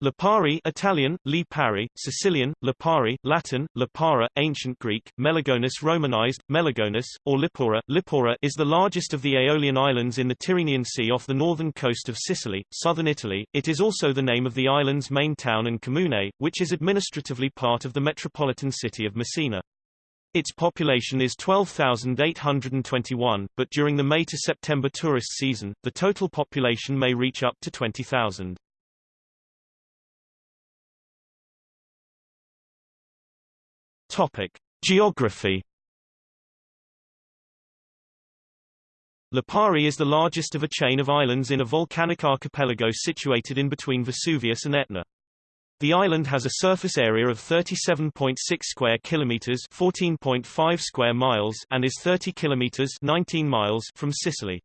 Lipari Italian, Lipari, Sicilian, Lipari, Latin, Lipara, Ancient Greek, Melagonus Romanized, Melagonus, or Lipora, Lipora is the largest of the Aeolian islands in the Tyrrhenian Sea off the northern coast of Sicily, southern Italy. It is also the name of the island's main town and comune, which is administratively part of the metropolitan city of Messina. Its population is 12,821, but during the May to September tourist season, the total population may reach up to 20,000. Topic: Geography. Lipari is the largest of a chain of islands in a volcanic archipelago situated in between Vesuvius and Etna. The island has a surface area of 37.6 square kilometers, 14.5 square miles, and is 30 kilometers, 19 miles from Sicily.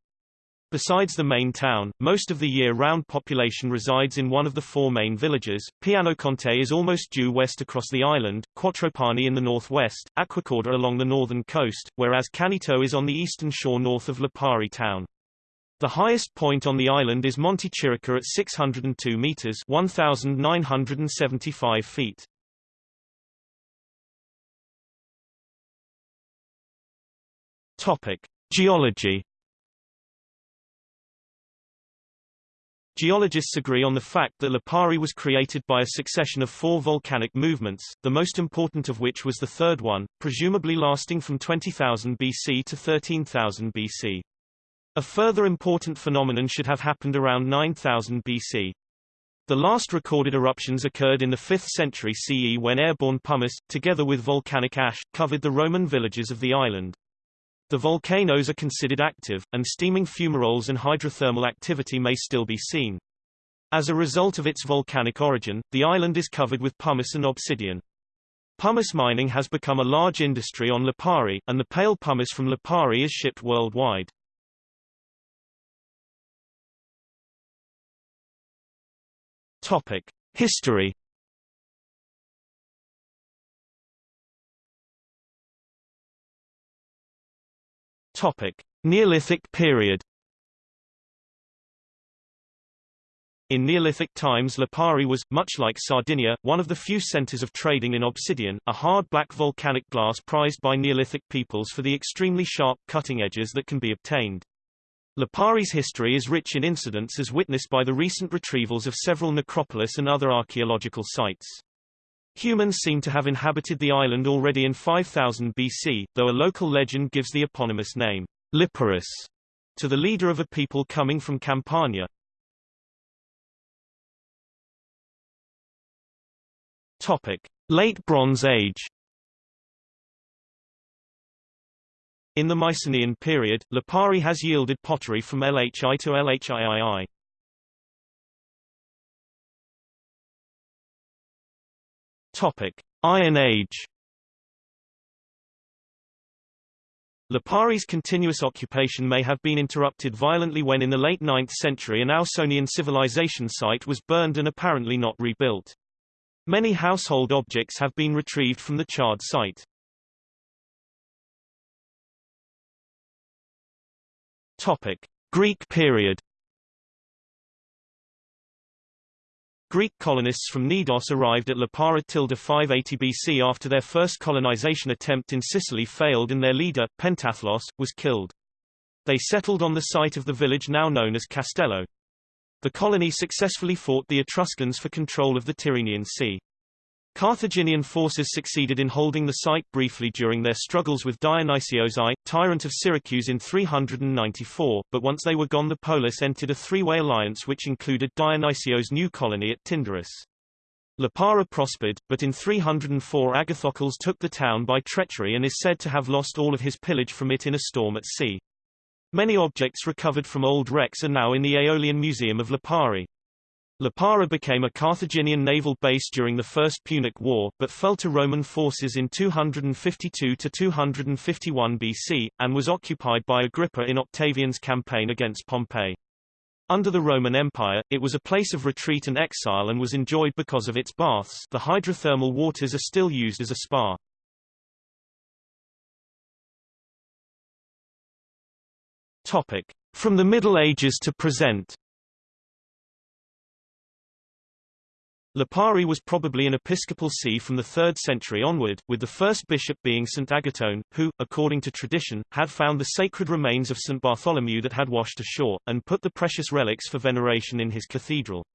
Besides the main town, most of the year-round population resides in one of the four main villages. Pianoconte is almost due west across the island, Quattropani in the northwest, Acquacorda along the northern coast, whereas Canneto is on the eastern shore north of Lipari town. The highest point on the island is Monte Chirica at 602 meters 1,975 feet. Topic. Geology Geologists agree on the fact that Lipari was created by a succession of four volcanic movements, the most important of which was the third one, presumably lasting from 20,000 BC to 13,000 BC. A further important phenomenon should have happened around 9000 BC. The last recorded eruptions occurred in the 5th century CE when airborne pumice, together with volcanic ash, covered the Roman villages of the island. The volcanoes are considered active, and steaming fumaroles and hydrothermal activity may still be seen. As a result of its volcanic origin, the island is covered with pumice and obsidian. Pumice mining has become a large industry on Lipari, and the pale pumice from Lipari is shipped worldwide. Topic: History Topic: Neolithic period. In Neolithic times Lipari was, much like Sardinia, one of the few centers of trading in obsidian, a hard black volcanic glass prized by Neolithic peoples for the extremely sharp cutting edges that can be obtained. Lipari's history is rich in incidents as witnessed by the recent retrievals of several necropolis and other archaeological sites. Humans seem to have inhabited the island already in 5000 BC, though a local legend gives the eponymous name, Liparus, to the leader of a people coming from Campania. Topic. Late Bronze Age In the Mycenaean period, Lipari has yielded pottery from LHI to LHIII. Topic: Iron Age. Lipari's continuous occupation may have been interrupted violently when in the late 9th century an Ausonian civilization site was burned and apparently not rebuilt. Many household objects have been retrieved from the charred site. Topic: Greek period Greek colonists from Knidos arrived at Lipara tilde 580 BC after their first colonization attempt in Sicily failed and their leader, Pentathlos, was killed. They settled on the site of the village now known as Castello. The colony successfully fought the Etruscans for control of the Tyrrhenian Sea. Carthaginian forces succeeded in holding the site briefly during their struggles with Dionysios I, tyrant of Syracuse in 394, but once they were gone the polis entered a three-way alliance which included Dionysios' new colony at Tyndaris. Lipara prospered, but in 304 Agathocles took the town by treachery and is said to have lost all of his pillage from it in a storm at sea. Many objects recovered from old wrecks are now in the Aeolian Museum of Lipari. Lipara became a Carthaginian naval base during the First Punic War, but fell to Roman forces in 252–251 BC, and was occupied by Agrippa in Octavian's campaign against Pompey. Under the Roman Empire, it was a place of retreat and exile and was enjoyed because of its baths the hydrothermal waters are still used as a spa. Topic. From the Middle Ages to present Lipari was probably an episcopal see from the 3rd century onward, with the first bishop being St. Agathon, who, according to tradition, had found the sacred remains of St. Bartholomew that had washed ashore, and put the precious relics for veneration in his cathedral.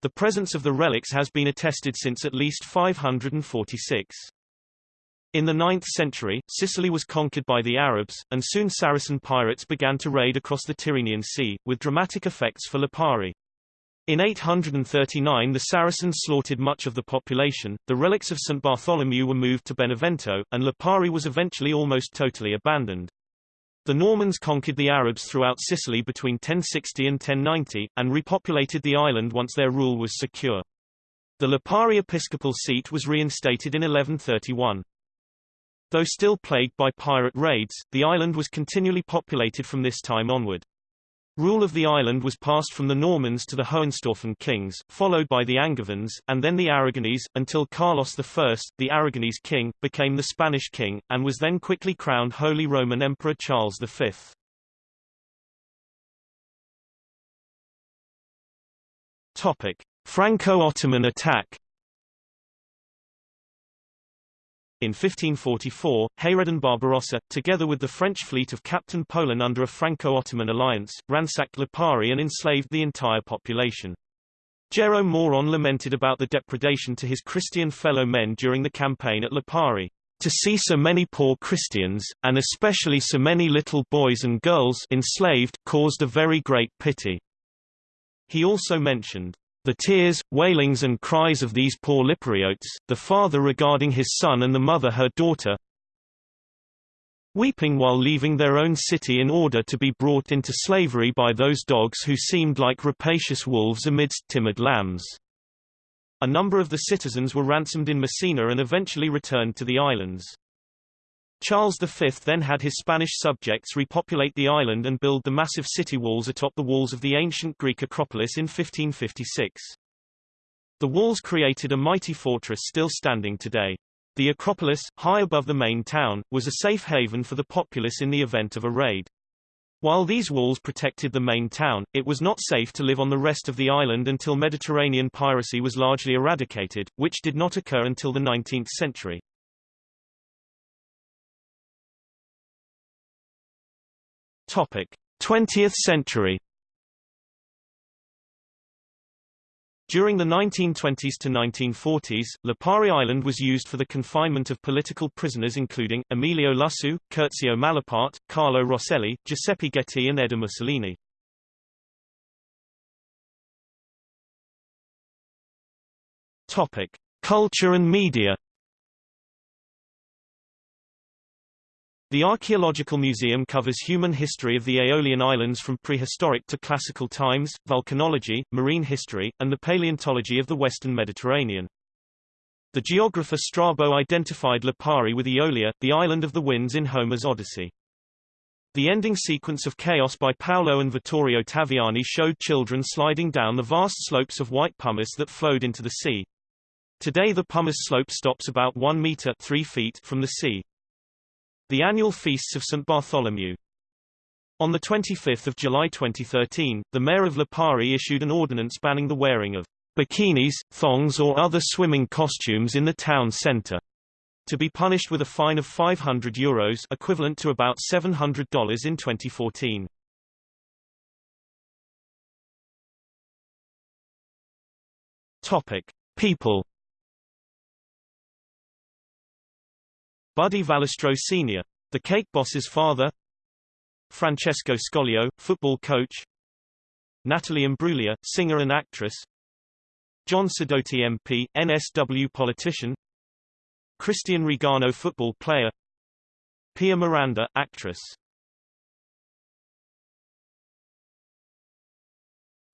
The presence of the relics has been attested since at least 546. In the 9th century, Sicily was conquered by the Arabs, and soon Saracen pirates began to raid across the Tyrrhenian Sea, with dramatic effects for Lipari. In 839 the Saracens slaughtered much of the population, the relics of St. Bartholomew were moved to Benevento, and Lipari was eventually almost totally abandoned. The Normans conquered the Arabs throughout Sicily between 1060 and 1090, and repopulated the island once their rule was secure. The Lipari episcopal seat was reinstated in 1131. Though still plagued by pirate raids, the island was continually populated from this time onward. Rule of the island was passed from the Normans to the Hohenstaufen kings, followed by the Angevins, and then the Aragonese, until Carlos I, the Aragonese king, became the Spanish king, and was then quickly crowned Holy Roman Emperor Charles V. Franco-Ottoman attack In 1544, Hayreddin Barbarossa, together with the French fleet of Captain Polin under a Franco-Ottoman alliance, ransacked Lipari and enslaved the entire population. Jerome Maurand lamented about the depredation to his Christian fellow men during the campaign at Lipari. To see so many poor Christians, and especially so many little boys and girls enslaved, caused a very great pity. He also mentioned the tears, wailings and cries of these poor Lipariotes, the father regarding his son and the mother her daughter, weeping while leaving their own city in order to be brought into slavery by those dogs who seemed like rapacious wolves amidst timid lambs. A number of the citizens were ransomed in Messina and eventually returned to the islands. Charles V then had his Spanish subjects repopulate the island and build the massive city walls atop the walls of the ancient Greek Acropolis in 1556. The walls created a mighty fortress still standing today. The Acropolis, high above the main town, was a safe haven for the populace in the event of a raid. While these walls protected the main town, it was not safe to live on the rest of the island until Mediterranean piracy was largely eradicated, which did not occur until the 19th century. 20th century During the 1920s to 1940s, Lipari Island was used for the confinement of political prisoners including, Emilio Lussu, Curzio Malaparte, Carlo Rosselli, Giuseppe Ghetti and Edda Mussolini. Topic. Culture and media The Archaeological Museum covers human history of the Aeolian Islands from prehistoric to classical times, volcanology, marine history, and the paleontology of the western Mediterranean. The geographer Strabo identified Lipari with Aeolia, the island of the winds in Homer's Odyssey. The ending sequence of Kaos by Paolo and Vittorio Taviani showed children sliding down the vast slopes of white pumice that flowed into the sea. Today the pumice slope stops about 1 meter 3 feet from the sea. The annual feasts of St. Bartholomew. On 25 July 2013, the mayor of Lipari issued an ordinance banning the wearing of bikinis, thongs or other swimming costumes in the town centre. To be punished with a fine of 500 euros equivalent to about $700 in 2014. Topic. People Buddy Valastro Sr., the cake boss's father. Francesco Scoglio, football coach. Natalie Imbruglia, singer and actress. John Sidoti MP, NSW politician. Christian Rigano football player. Pia Miranda, actress.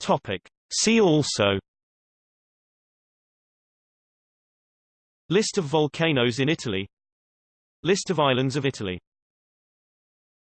Topic. See also. List of volcanoes in Italy List of islands of Italy